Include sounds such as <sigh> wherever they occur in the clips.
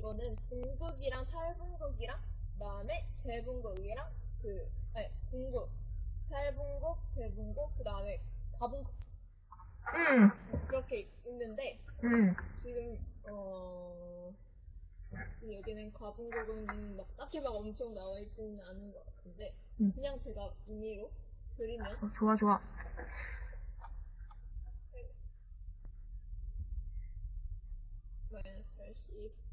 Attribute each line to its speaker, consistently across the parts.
Speaker 1: 거는 중국이랑 탈북국이랑 그다음에 재분국이랑 그 아니 중국, 탈북국, 재분국 그다음에 가분국
Speaker 2: 응,
Speaker 1: 그렇게 있는데
Speaker 2: 응.
Speaker 1: 지금 어 여기는 가분국은 막 딱히 막 엄청 나와 있지는 않은 것 같은데
Speaker 2: 응.
Speaker 1: 그냥 제가 임의로 그리면
Speaker 2: 어, 좋아, 좋아.
Speaker 1: 마이너스 80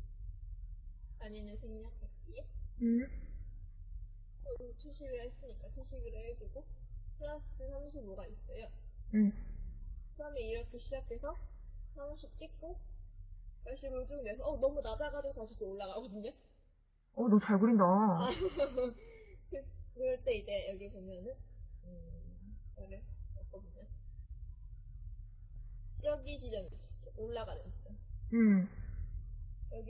Speaker 1: 아니는 생략할게요.
Speaker 2: 응,
Speaker 1: 어, 70을 했으니까 70을 해주고 플러스 35가 있어요.
Speaker 2: 응.
Speaker 1: 처음에 이렇게 시작해서 30 찍고 80을 쭉 내서 어 너무 낮아가지고 다시 이렇게 올라가거든요.
Speaker 2: 어, 너 잘 그린다.
Speaker 1: 아, <laughs> 그, 그럴 때 이제 여기 보면은 음, 이거를 엮어보면 여기 지점이 올라가는 지점.
Speaker 2: 응,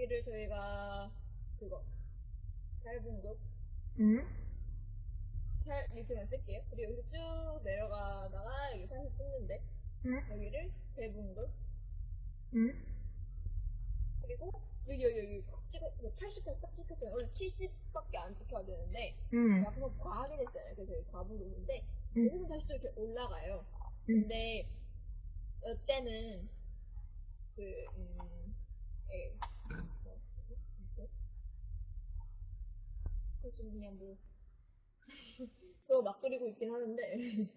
Speaker 1: 여기를 저희가 그거 짧은 곳
Speaker 2: 응,
Speaker 1: 살 밑에만 쓸게요. 그리고 여기서 쭉 내려가다가 여기 사실 찍는데
Speaker 2: 응,
Speaker 1: 여기를 재분급
Speaker 2: 응.
Speaker 1: 그리고 여기 여기 여기 콕 찍어 80까지 딱 찍혔어요. 원래 70밖에 안 찍혀야 되는데
Speaker 2: 응,
Speaker 1: 제가 한번 과하긴 했어요. 그래서 여기 가분급인데
Speaker 2: 응.
Speaker 1: 여기서 다시 또 이렇게 올라가요.
Speaker 2: 응.
Speaker 1: 근데 이때는 그 음, 예. 뭐, 이렇게. 그래서 좀 그냥 뭐 <laughs> 그거 막 그리고 있긴 하는데